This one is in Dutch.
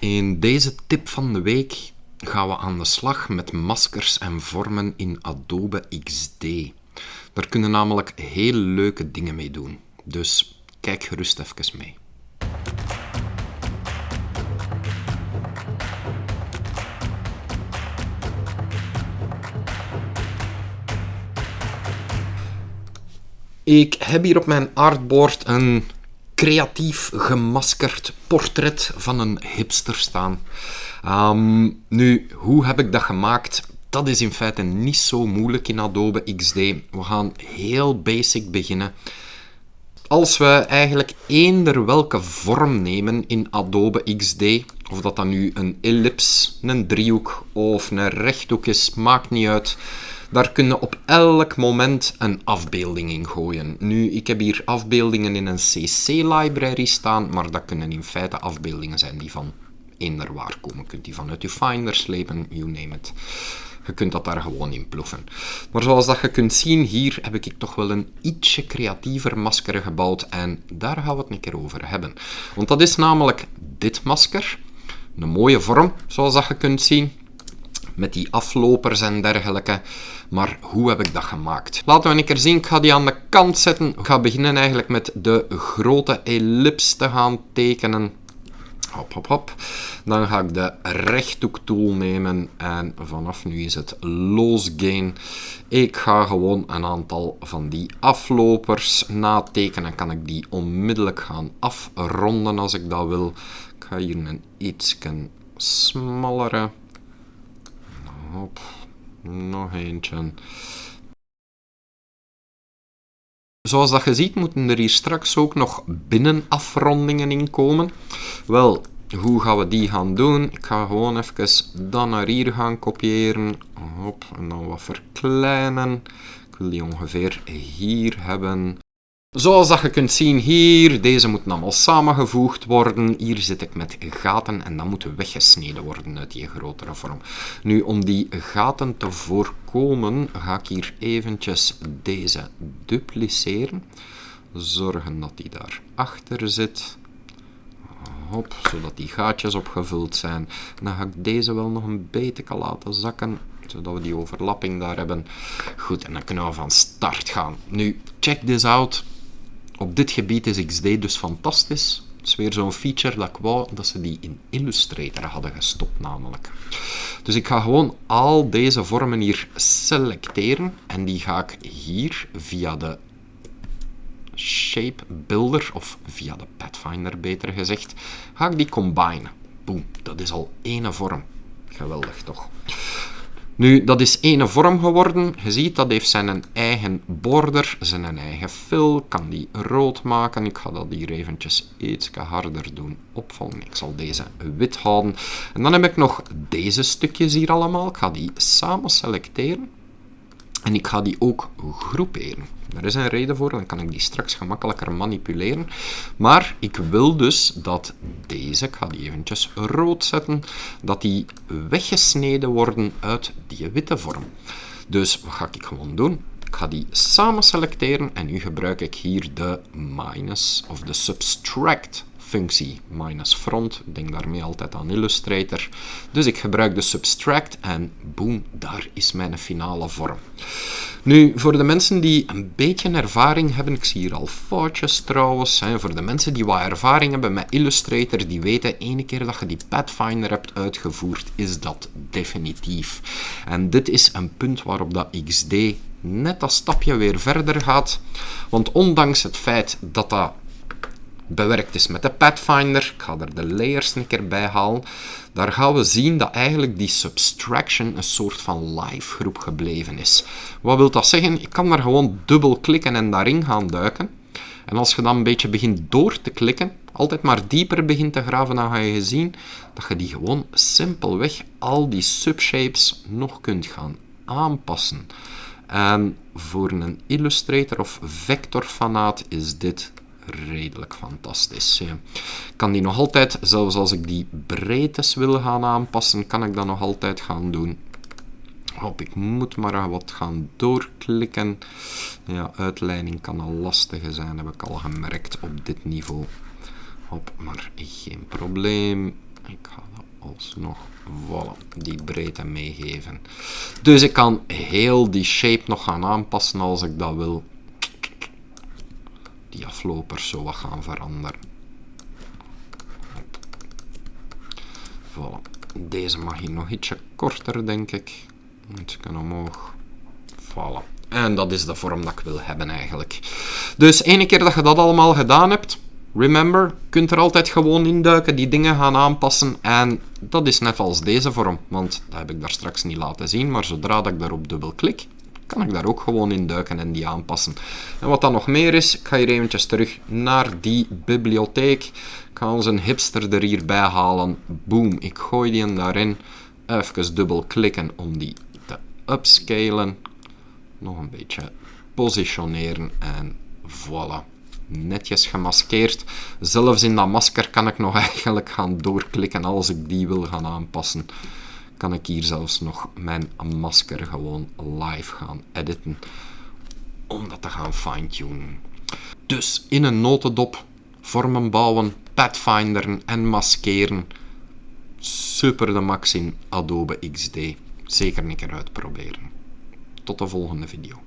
In deze tip van de week gaan we aan de slag met maskers en vormen in Adobe XD. Daar kunnen namelijk heel leuke dingen mee doen. Dus kijk gerust even mee. Ik heb hier op mijn artboard een creatief gemaskerd portret van een hipster staan. Ehm, nu, hoe heb ik dat gemaakt? Dat is in feite niet zo moeilijk in Adobe XD. We gaan heel basic beginnen. Als we eigenlijk eender welke vorm nemen in Adobe XD, of dat dan nu een ellips, een driehoek of een rechthoek is, maakt niet uit. Daar kunnen op elk moment een afbeelding in gooien. Nu, ik heb hier afbeeldingen in een CC-library staan, maar dat kunnen in feite afbeeldingen zijn die van eender waar komen. Je kunt die vanuit je Finder slepen, you name it. Je kunt dat daar gewoon in ploffen. Maar zoals dat je kunt zien, hier heb ik toch wel een ietsje creatiever masker gebouwd. En daar gaan we het een keer over hebben. Want dat is namelijk dit masker. Een mooie vorm, zoals dat je kunt zien. Met die aflopers en dergelijke. Maar hoe heb ik dat gemaakt? Laten we een keer zien. Ik ga die aan de kant zetten. Ik ga beginnen eigenlijk met de grote ellips te gaan tekenen. Hop, hop, hop. Dan ga ik de rechthoektool nemen en vanaf nu is het losgain. Ik ga gewoon een aantal van die aflopers natekenen. Kan ik die onmiddellijk gaan afronden als ik dat wil. Ik ga hier een iets smallere. Hop, nog eentje. Zoals dat je ziet, moeten er hier straks ook nog binnenafrondingen in komen. Wel, hoe gaan we die gaan doen? Ik ga gewoon even dan naar hier gaan kopiëren. Hop, en dan wat verkleinen. Ik wil die ongeveer hier hebben. Zoals dat je kunt zien hier, deze moeten allemaal samengevoegd worden. Hier zit ik met gaten en dat moet weggesneden worden uit die grotere vorm. Nu, om die gaten te voorkomen, ga ik hier eventjes deze dupliceren. Zorgen dat die daar achter zit. Hop, zodat die gaatjes opgevuld zijn. Dan ga ik deze wel nog een beetje laten zakken zodat we die overlapping daar hebben. Goed, en dan kunnen we van start gaan. Nu, check this out. Op dit gebied is XD dus fantastisch. Het is weer zo'n feature dat ik wou dat ze die in Illustrator hadden gestopt namelijk. Dus ik ga gewoon al deze vormen hier selecteren en die ga ik hier via de Shape Builder, of via de Pathfinder beter gezegd, ga ik die combinen. Boom, dat is al één vorm. Geweldig toch? Nu, dat is ene vorm geworden. Je ziet, dat heeft zijn eigen border, zijn eigen fill. kan die rood maken. Ik ga dat hier eventjes iets harder doen opvallen. Ik zal deze wit houden. En dan heb ik nog deze stukjes hier allemaal. Ik ga die samen selecteren. En ik ga die ook groeperen. Daar is een reden voor, dan kan ik die straks gemakkelijker manipuleren. Maar ik wil dus dat deze, ik ga die eventjes rood zetten, dat die weggesneden worden uit die witte vorm. Dus wat ga ik gewoon doen? Ik ga die samen selecteren en nu gebruik ik hier de minus of de subtract functie minus front. Denk daarmee altijd aan Illustrator. Dus ik gebruik de subtract en boom, daar is mijn finale vorm. Nu, voor de mensen die een beetje ervaring hebben, ik zie hier al foutjes trouwens, hè, voor de mensen die wat ervaring hebben met Illustrator, die weten, ene keer dat je die Pathfinder hebt uitgevoerd, is dat definitief. En dit is een punt waarop dat XD net dat stapje weer verder gaat. Want ondanks het feit dat dat bewerkt is met de Pathfinder. Ik ga er de layers een keer bij halen. Daar gaan we zien dat eigenlijk die subtraction een soort van live groep gebleven is. Wat wil dat zeggen? Ik kan daar gewoon dubbel klikken en daarin gaan duiken. En als je dan een beetje begint door te klikken, altijd maar dieper begint te graven, dan ga je zien dat je die gewoon simpelweg al die subshapes nog kunt gaan aanpassen. En voor een Illustrator of vectorfanaat is dit redelijk fantastisch. Ik kan die nog altijd, zelfs als ik die breedtes wil gaan aanpassen, kan ik dat nog altijd gaan doen. Hop, ik moet maar wat gaan doorklikken. Ja, uitleiding kan al lastig zijn, heb ik al gemerkt op dit niveau. Hop, maar geen probleem. Ik ga alsnog voilà, die breedte meegeven. Dus ik kan heel die shape nog gaan aanpassen als ik dat wil. Die aflopers zo wat gaan veranderen. Voilà. Deze mag hier nog ietsje korter, denk ik. Ietsje omhoog. Voilà. En dat is de vorm dat ik wil hebben eigenlijk. Dus ene keer dat je dat allemaal gedaan hebt, remember, kunt er altijd gewoon induiken, die dingen gaan aanpassen. En dat is net als deze vorm, want dat heb ik daar straks niet laten zien. Maar zodra dat ik daarop dubbel klik, kan ik daar ook gewoon induiken en die aanpassen. En wat dan nog meer is, ik ga hier eventjes terug naar die bibliotheek. Ik ga onze hipster er hierbij halen. Boom, ik gooi die daarin. Even dubbel klikken om die te upscalen nog een beetje positioneren en voilà. Netjes gemaskeerd. Zelfs in dat masker kan ik nog eigenlijk gaan doorklikken als ik die wil gaan aanpassen. Kan ik hier zelfs nog mijn masker gewoon live gaan editen. Om dat te gaan fine-tunen. Dus in een notendop vormen bouwen, pathfinderen en maskeren. Super de max in Adobe XD. Zeker een keer uitproberen. Tot de volgende video.